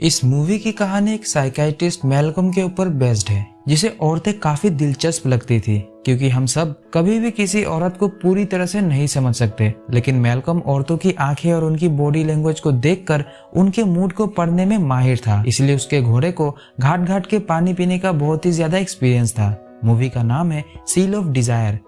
इस मूवी की कहानी एक साइकाइटिस्ट मेलकम के ऊपर बेस्ड है, जिसे औरतें काफ़ी दिलचस्प लगती थी, क्योंकि हम सब कभी भी किसी औरत को पूरी तरह से नहीं समझ सकते। लेकिन मेलकम औरतों की आँखें और उनकी बॉडी लैंग्वेज को देखकर उनके मूड को पढ़ने में माहिर था, इसलिए उसके घोड़े को घाट घाट के पानी पीने का बहुत ही ज़्यादा एक्सपीरियंस था। मूवी का नाम है सील ऑफ़ डिज़ायर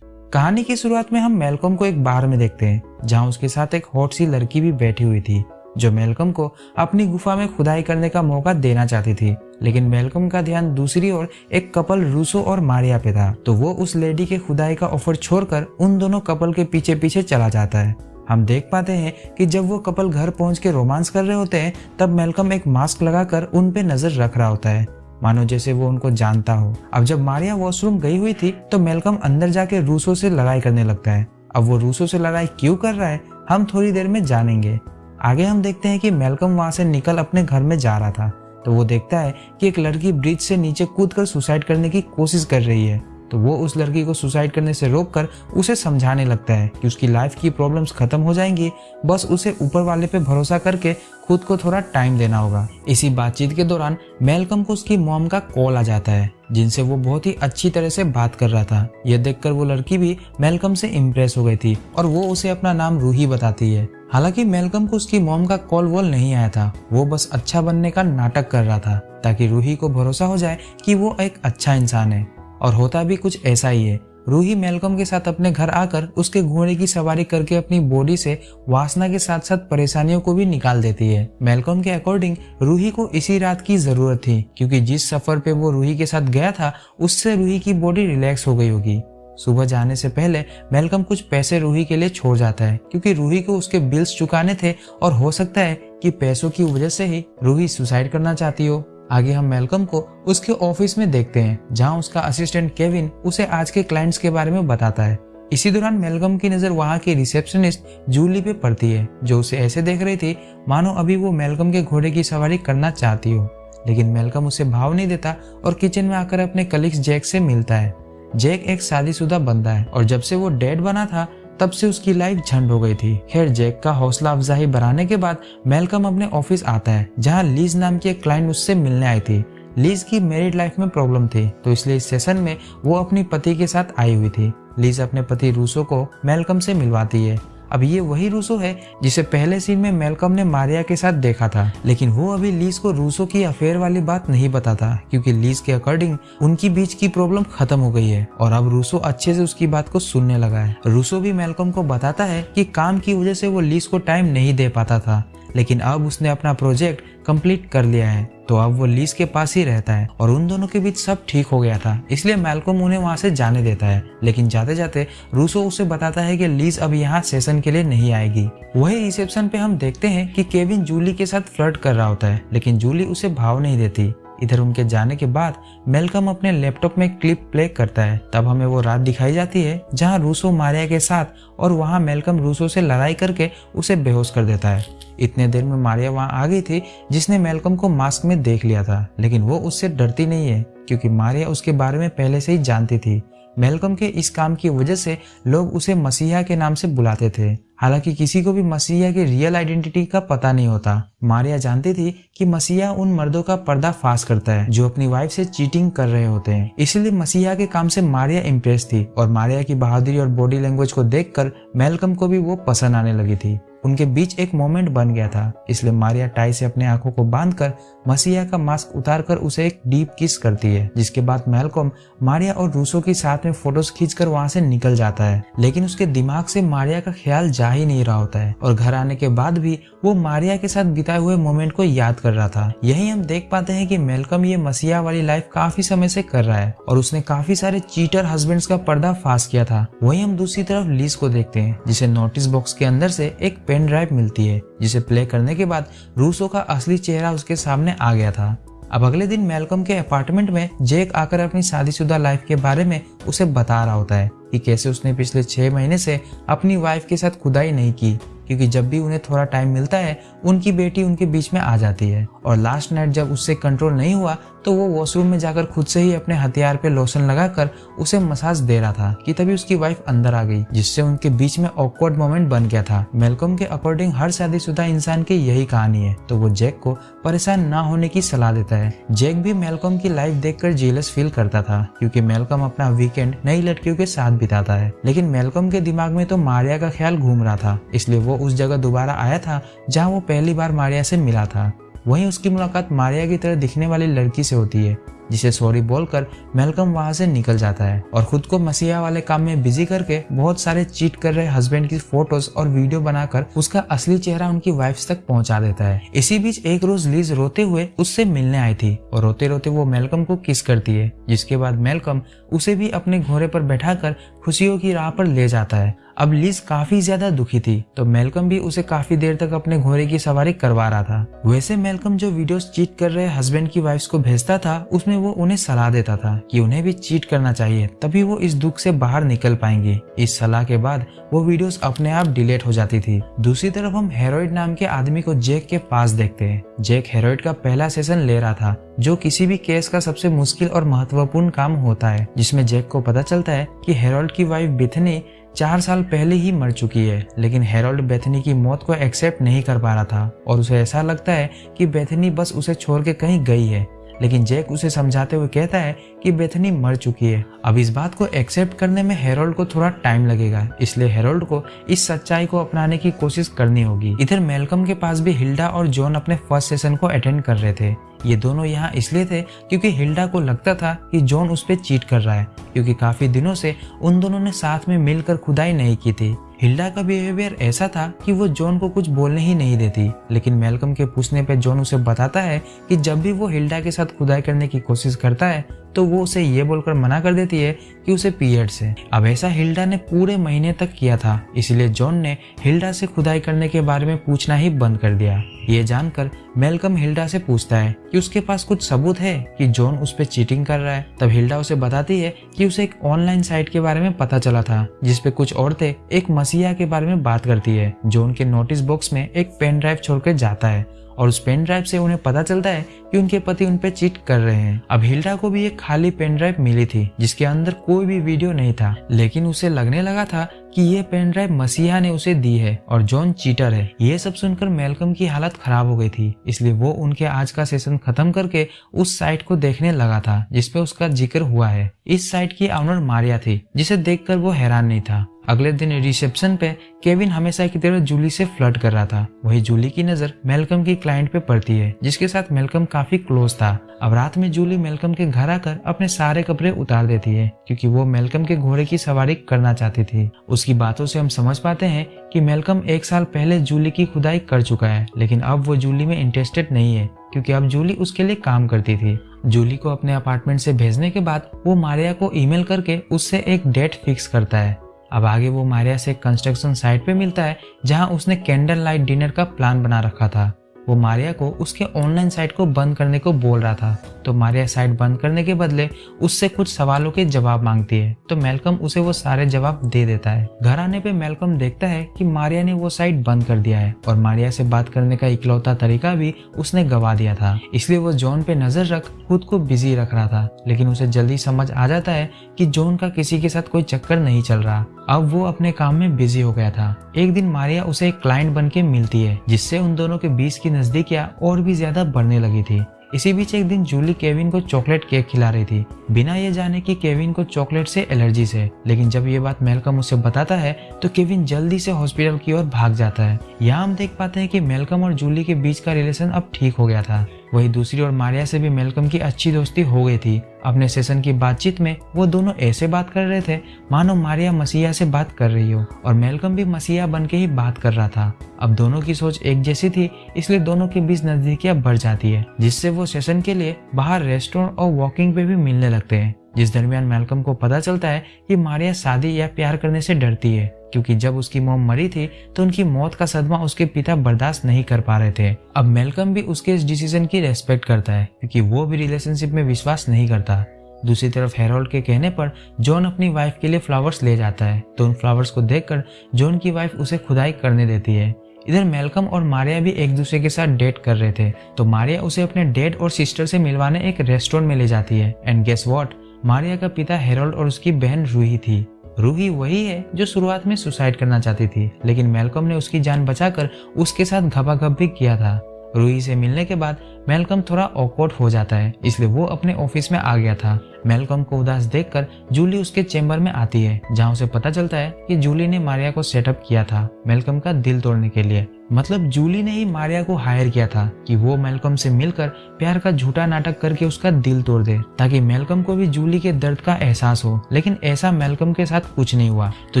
कहानी की शुरुआत में हम मेलकम को एक बार में देखते हैं, जहाँ उसके साथ एक हॉट सी लड़की भी बैठी हुई थी, जो मेलकम को अपनी गुफा में खुदाई करने का मौका देना चाहती थी। लेकिन मेलकम का ध्यान दूसरी ओर एक कपल रूसो और मारिया पे था तो वो उस लेडी के खुदाई का ऑफ़र छोड़कर उन दोनों कपल के पीछे पीछे चला जाता है। हम देख पाते हैं कि जब वो कपल घर पहुँच के रोमांस कर रहे होते हैं, तब मेलकम एक मास्क लगाकर उन पे नज़र रख रहा होता है। मानो जैसे वो उनको जानता हो। अब जब मारिया वॉशरूम गई हुई थी तो मेलकम अंदर जाके रूसो से लड़ाई करने लगता है। अब वो रूसो से लड़ाई क्यों कर रहा है, हम थोड़ी देर में जानेंगे। आगे हम देखते हैं कि मेलकम वहाँ से निकल अपने घर में जा रहा था। तो वो देखता है कि एक लड़की ब्रिज से नीचे कूद कर सुसाइड करने की कोशिश कर रही है। तो वो उस लड़की को सुसाइड करने से रोककर उसे समझाने लगता है कि उसकी लाइफ की प्रॉब्लम्स खत्म हो जाएँगी। बस उसे ऊपर वाले पे भरोसा करके खुद को थोड़ा टाइम देना होगा। इसी बातचीत के दौरान मेलकम को उसकी मॉम का कॉल आ जाता है, जिनसे वो बहुत ही अच्छी तरह से बात कर रहा था। यह देखकर वो लड़की भी मेलकम से इम्प्रेस हो गई थी और वो उसे अपना नाम रूही बताती है। हालाँकि मेलकम को उसकी मॉम का कॉल वॉल नहीं आया था, वो बस अच्छा बनने का नाटक कर रहा था, ताकि रूही को भरोसा हो जाए कि वो एक अच्छा इंसान है। और होता भी कुछ ऐसा ही है। रूही मेलकम के साथ अपने घर आकर उसके घोड़े की सवारी करके अपनी बॉडी से वासना के साथ साथ परेशानियों को भी निकाल देती है। मेलकम के अकॉर्डिंग रूही को इसी रात की ज़रूरत थी, क्योंकि जिस सफ़र पे वो रूही के साथ गया था, उससे रूही की बॉडी रिलैक्स हो गई होगी। सुबह जाने से पहले मेलकम कुछ पैसे रूही के लिए छोड़ जाता है, क्योंकि रूही को उसके बिल्स चुकाने थे और हो सकता है कि पैसों की वजह से ही रूही सुसाइड करना चाहती हो। आगे हम मेलकम को उसके ऑफ़िस में देखते हैं, जहाँ उसका असिस्टेंट केविन उसे आज के क्लाइंट्स के बारे में बताता है। इसी दौरान मेलकम की नज़र वहाँ की रिसेप्शनिस्ट जूली पे पड़ती है, जो उसे ऐसे देख रही थी, मानो अभी वो मेलकम के घोड़े की सवारी करना चाहती हो। लेकिन मेलकम उसे भाव नहीं देता और किचन में आकर अपने कलिग्स जैक से मिलता है। जैक एक शादीशुदा बंदा है और जब से वो डेड बना था तब से उसकी लाइफ झंड हो गई थी। खैर, जैक का हौसला अफजाही बढ़ाने के बाद मेलकम अपने ऑफ़िस आता है, जहाँ लीज नाम की एक क्लाइंट उससे मिलने आई थी। लीज की मेरिड लाइफ में प्रॉब्लम थी तो इसलिए इस सेशन में वो अपनी पति के साथ आई हुई थी। लीज अपने पति रूसो को मेलकम से मिलवाती है। अब ये वही रूसो है जिसे पहले सीन में मेलकम ने मारिया के साथ देखा था। लेकिन वो अभी लीज को रूसो की अफेयर वाली बात नहीं बताता, क्योंकि लीज के अकॉर्डिंग उनकी बीच की प्रॉब्लम खत्म हो गई है। और अब रूसो अच्छे से उसकी बात को सुनने लगा है। रूसो भी मेलकम को बताता है की काम की वजह से वो लीज को टाइम नहीं दे पाता था। लेकिन अब उसने अपना प्रोजेक्ट कंप्लीट कर लिया है तो अब वो लीज के पास ही रहता है और उन दोनों के बीच सब ठीक हो गया था। इसलिए मेलकोम उन्हें वहाँ से जाने देता है, लेकिन जाते जाते रूसो उसे बताता है कि लीज अब यहाँ सेशन के लिए नहीं आएगी। वही रिसेप्शन पे हम देखते हैं कि केविन जूली के साथ फ्लर्ट कर रहा होता है, लेकिन जूली उसे भाव नहीं देती। इधर उनके जाने के बाद मेलकम अपने लैपटॉप में क्लिप प्ले करता है। तब हमें वो रात दिखाई जाती है जहाँ रूसो मारिया के साथ और वहाँ मेलकम रूसो से लड़ाई करके उसे बेहोश कर देता है। इतने देर में मारिया वहाँ आ गई थी, जिसने मेलकम को मास्क में देख लिया था। लेकिन वो उससे डरती नहीं है, क्योंकि मारिया उसके बारे में पहले से ही जानती थी। मेलकम के इस काम की वजह से लोग उसे मसीहा के नाम से बुलाते थे। हालाँकि किसी को भी मसीहा की रियल आइडेंटिटी का पता नहीं होता। मारिया जानती थी कि मसीहा उन मर्दों का पर्दा फास करता है, जो अपनी वाइफ से चीटिंग कर रहे होते हैं। इसलिए मसीहा के काम से मारिया इम्प्रेस थी और मारिया की बहादुरी और बॉडी लैंग्वेज को देखकर मेलकम को भी वो पसंद आने लगी थी। उनके बीच एक मोमेंट बन गया था, इसलिए मारिया टाई से अपने आँखों को बांधकर मसीहा का मास्क उतारकर उसे एक डीप किस करती है, जिसके बाद मेलकॉम मारिया और रूसो के साथ में फ़ोटोज़ खींचकर वहाँ से निकल जाता है। लेकिन उसके दिमाग से मारिया का ख्याल जा ही नहीं रहा होता है। और घर आने के बाद भी वो मारिया के साथ बिताए हुए मोमेंट को याद कर रहा था। यही हम देख पाते हैं कि मेलकम ये मसीहा वाली लाइफ काफ़ी समय से कर रहा है और उसने काफ़ी सारे चीटर हस्बैंड का पर्दा फास किया था। वही हम दूसरी तरफ़ लीज को देखते हैं, जिसे नोटिस बॉक्स के अंदर से एक पेन ड्राइव मिलती है, जिसे प्ले करने के बाद रूसो का असली चेहरा उसके सामने आ गया था। अब अगले दिन मेलकम के अपार्टमेंट में जेक आकर अपनी शादीशुदा लाइफ के बारे में उसे बता रहा होता है कि कैसे उसने पिछले छह महीने से अपनी वाइफ के साथ खुदाई नहीं की। क्योंकि जब भी उन्हें थोड़ा टाइम मिलता है, उनकी बेटी उनके बीच में आ जाती है। और लास्ट नाइट जब उससे कंट्रोल नहीं हुआ तो वो वॉशरूम में जाकर खुद से ही अपने हथियार पे लोशन लगाकर उसे मसाज दे रहा था कि तभी उसकी वाइफ अंदर आ गई, जिससे उनके बीच में ऑकवर्ड मोमेंट बन गया था। मेलकम के अकॉर्डिंग हर शादीशुदा इंसान की यही कहानी है। तो वो जैक को परेशान न होने की सलाह देता है। जैक भी मेलकम की लाइफ देखकर जेलस फील करता था, क्योंकि मेलकम अपना वीकेंड नई लड़कियों के साथ बिताता है। लेकिन मेलकम के दिमाग में तो मारिया का ख्याल घूम रहा था, इसलिए वो उस जगह दोबारा आया था, जहाँ वो पहली बार मारिया से मिला था। वहीं उसकी मुलाकात मारिया की तरह दिखने वाली लड़की से होती है। जिसे सॉरी बोलकर मेलकम वहाँ से निकल जाता है और खुद को मसीहा वाले काम में बिज़ी करके बहुत सारे चीट कर रहे हस्बैंड की फ़ोटोज़ और वीडियो बनाकर उसका असली चेहरा उनकी वाइफ तक पहुँचा देता है। इसी बीच एक रोज लीज रोते हुए उससे मिलने आई थी और रोते रोते वो मेलकम को किस करती है, जिसके बाद मेलकम उसे भी अपने घोड़े पर बैठाकर खुशियों की राह पर ले जाता है। अब लीज काफ़ी ज़्यादा दुखी थी तो मेलकम भी उसे काफ़ी देर तक अपने घोड़े की सवारी करवा रहा था। वैसे मेलकम जो वीडियोस चीट कर रहे हस्बैंड की वाइफ को भेजता था, उसमें वो उन्हें सलाह देता था कि उन्हें भी चीट करना चाहिए, तभी वो इस दुख से बाहर निकल पाएँगे। इस सलाह के बाद वो वीडियोस अपने आप डिलीट हो जाती थी। दूसरी तरफ़ हम हेरोइड नाम के आदमी को जेक के पास देखते हैं। जेक हेरोइड का पहला सेशन ले रहा था, जो किसी भी केस का सबसे मुश्किल और महत्वपूर्ण काम होता है, जिसमें जेक को पता चलता है कि हेरोल्ड की वाइफ बिथनी चार साल पहले ही मर चुकी है, लेकिन हेरोल्ड बेथनी की मौत को एक्सेप्ट नहीं कर पा रहा था। और उसे ऐसा लगता है कि बेथनी बस उसे छोड़ के कहीं गई है। लेकिन जैक उसे समझाते हुए कहता है कि बेथनी मर चुकी है। अब इस बात को एक्सेप्ट करने में हेरोल्ड को थोड़ा टाइम लगेगा, इसलिए हेरोल्ड को इस सच्चाई को अपनाने की कोशिश करनी होगी। इधर मेलकम के पास भी हिल्डा और जॉन अपने फ़र्स्ट सेशन को अटेंड कर रहे थे। ये दोनों यहाँ इसलिए थे क्योंकि हिल्डा को लगता था कि जॉन उस पर चीट कर रहा है, क्योंकि काफ़ी दिनों से उन दोनों ने साथ में मिलकर खुदाई नहीं की थी। हिल्डा का बिहेवियर ऐसा था कि वो जॉन को कुछ बोलने ही नहीं देती, लेकिन मेलकम के पूछने पर जॉन उसे बताता है कि जब भी वो हिल्डा के साथ खुदाई करने की कोशिश करता है तो वो उसे ये बोलकर मना कर देती है कि उसे पीरियड्स है अब ऐसा हिल्डा ने पूरे महीने तक किया था, इसलिए जॉन ने हिल्डा से खुदाई करने के बारे में पूछना ही बंद कर दिया। ये जानकर मेलकम हिल्डा से पूछता है कि उसके पास कुछ सबूत है कि जॉन उस पर चीटिंग कर रहा है। तब हिल्डा उसे बताती है कि उसे एक ऑनलाइन साइट के बारे में पता चला था जिसपे कुछ औरतें एक मसीहा के बारे में बात करती है। जॉन के नोटिस बॉक्स में एक पेन ड्राइव छोड़कर जाता है और उस पेन ड्राइव से उन्हें पता चलता है कि उनके पति उन पे चीट कर रहे हैं। अब हिल्डा को भी एक खाली पेन ड्राइव मिली थी, जिसके अंदर कोई भी वीडियो नहीं था। लेकिन उसे लगने लगा था कि ये पेन ड्राइव मसीहा ने उसे दी है और जॉन चीटर है। ये सब सुनकर मेलकम की हालत खराब हो गई थी, इसलिए वो उनके आज का सेशन खत्म करके उस साइट को देखने लगा था जिसपे उसका ज़िक्र हुआ है। इस साइट की ऑनर मारिया थी, जिसे देखकर वो हैरान नहीं था। अगले दिन रिसेप्शन पे केविन हमेशा की तरह जूली से फ्लर्ट कर रहा था। वही जूली की नज़र मेलकम की क्लाइंट पे पड़ती है, जिसके साथ मेलकम काफ़ी क्लोज था। अब रात में जूली मेलकम के घर आकर अपने सारे कपड़े उतार देती है, क्योंकि वो मेलकम के घोड़े की सवारी करना चाहती थी। उसकी बातों से हम समझ पाते हैं कि मेलकम एक साल पहले जूली की खुदाई कर चुका है, लेकिन अब वो जूली में इंटरेस्टेड नहीं है, क्योंकि अब जूली उसके लिए काम करती थी। जूली को अपने अपार्टमेंट से भेजने के बाद वो मारिया को ईमेल करके उससे एक डेट फिक्स करता है। अब आगे वो मारिया से कंस्ट्रक्शन साइट पे मिलता है, जहाँ उसने कैंडल लाइट डिनर का प्लान बना रखा था। वो मारिया को उसके ऑनलाइन साइट को बंद करने को बोल रहा था। तो मारिया साइट बंद करने के बदले उससे कुछ सवालों के जवाब मांगती है। तो मेलकम उसे वो सारे जवाब दे देता है। घर आने पे मेलकम देखता है कि मारिया ने वो साइट बंद कर दिया है। और मारिया से बात करने का इकलौता तरीका भी उसने गवा दिया था। इसलिए वो जॉन पे नज़र रख, खुद को बिज़ी रख रहा था। लेकिन उसे जल्दी समझ आ जाता है कि जॉन का किसी के साथ कोई चक्कर नहीं चल रहा। अब वो अपने काम में बिज़ी हो गया था। एक दिन मारिया उसे एक क्लाइंट बन के मिलती है, जिससे उन दोनों के बीच की नजदीकियाँ और भी ज़्यादा बढ़ने लगी थी। इसी बीच एक दिन जूली केविन को चॉकलेट केक खिला रही थी। बिना ये जाने कि केविन को चॉकलेट से एलर्जी है लेकिन जब ये बात मेलकम उसे बताता है तो केविन जल्दी से हॉस्पिटल की ओर भाग जाता है। यहाँ हम देख पाते हैं कि मेलकम और जूली के बीच का रिलेशन अब ठीक हो गया था। वही दूसरी ओर मारिया से भी मेलकम की अच्छी दोस्ती हो गई थी। अपने सेशन की बातचीत में वो दोनों ऐसे बात कर रहे थे, मानो मारिया मसीहा से बात कर रही हो, और मेलकम भी मसीहा बन के ही बात कर रहा था। अब दोनों की सोच एक जैसी थी, इसलिए दोनों के बीच नजदीकियाँ बढ़ जाती है, जिससे वो सेशन के लिए बाहर रेस्टोरेंट और वॉकिंग पे भी मिलने लगते हैं। जिस दरमियान मेलकम को पता चलता है कि मारिया शादी या प्यार करने से डरती है क्योंकि जब उसकी मोम मरी थी तो उनकी मौत का सदमा उसके पिता बर्दाश्त नहीं कर पा रहे थे। अब मेलकम भी उसके इस डिसीज़न की रेस्पेक्ट करता है, क्योंकि वो भी रिलेशनशिप में विश्वास नहीं करता। दूसरी तरफ़ हेरोल्ड के कहने पर, जॉन अपनी वाइफ के लिए फ्लावर्स ले जाता है। तो उन फ्लावर्स को देखकर, जॉन की वाइफ उसे खुदाई करने देती है। इधर मेलकम और मारिया भी एक दूसरे के साथ डेट कर रहे थे। तो मारिया उसे अपने डेड और सिस्टर से मिलवाने एक रेस्टोरेंट में ले जाती है। एंड गेस वॉट मारिया का पिता हेरोल्ड और उसकी बहन रूही थी। रूही वही है जो शुरुआत में सुसाइड करना चाहती थी, लेकिन मेलकम ने उसकी जान बचाकर उसके साथ घपाघप भी किया था। रूही से मिलने के बाद मेलकम थोड़ा ऑकवर्ड हो जाता है, इसलिए वो अपने ऑफ़िस में आ गया था। मेलकम को उदास देखकर जूली उसके चेम्बर में आती है, जहाँ उसे पता चलता है कि जूली ने मारिया को सेटअप किया था मेलकम का दिल तोड़ने के लिए। मतलब जूली ने ही मारिया को हायर किया था कि वो मेलकम से मिलकर प्यार का झूठा नाटक करके उसका दिल तोड़ दे, ताकि मेलकम को भी जूली के दर्द का एहसास हो। लेकिन ऐसा मेलकम के साथ कुछ नहीं हुआ। तो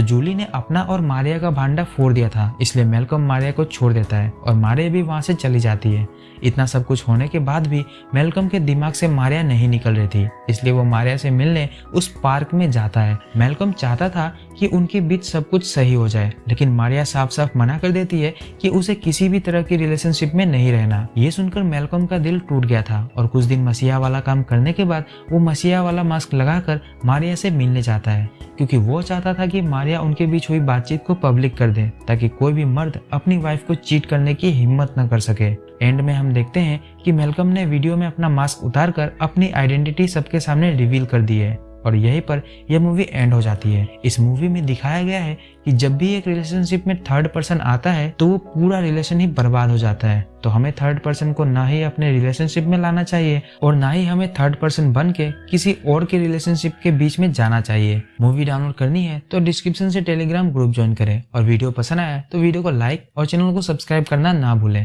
जूली ने अपना और मारिया का भांडा फोड़ दिया था, इसलिए मेलकम मारिया को छोड़ देता है और मारिया भी वहाँ से चली जाती है। इतना सब कुछ होने के बाद भी मेलकम के दिमाग से मारिया नहीं निकल रही थी, इसलिए वो मारिया से मिलने उस पार्क में जाता है। मेलकम चाहता था कि उनके बीच सब कुछ सही हो जाए, लेकिन मारिया साफ़ साफ़ मना कर देती है कि किसी भी तरह की रिलेशनशिप में नहीं रहना। ये सुनकर मेलकम का दिल टूट गया था और कुछ दिन मसीहा वाला काम करने के बाद वो मसीहा वाला मास्क लगाकर मारिया से मिलने जाता है, क्योंकि वो चाहता था कि मारिया उनके बीच हुई बातचीत को पब्लिक कर दे, ताकि कोई भी मर्द अपनी वाइफ को चीट करने की हिम्मत न कर सके। एंड में हम देखते हैं कि मेलकम ने वीडियो में अपना मास्क उतारकर अपनी आइडेंटिटी सबके सामने रिवील कर दी है। और यहीं पर यह मूवी एंड हो जाती है। इस मूवी में दिखाया गया है कि जब भी एक रिलेशनशिप में थर्ड पर्सन आता है तो वो पूरा रिलेशन ही बर्बाद हो जाता है। तो हमें थर्ड पर्सन को ना ही अपने रिलेशनशिप में लाना चाहिए और ना ही हमें थर्ड पर्सन बन के किसी और के रिलेशनशिप के बीच में जाना चाहिए। मूवी डाउनलोड करनी है तो डिस्क्रिप्शन से टेलीग्राम ग्रुप ज्वाइन करें। और वीडियो पसंद आया तो वीडियो को लाइक और चैनल को सब्सक्राइब करना ना भूलें।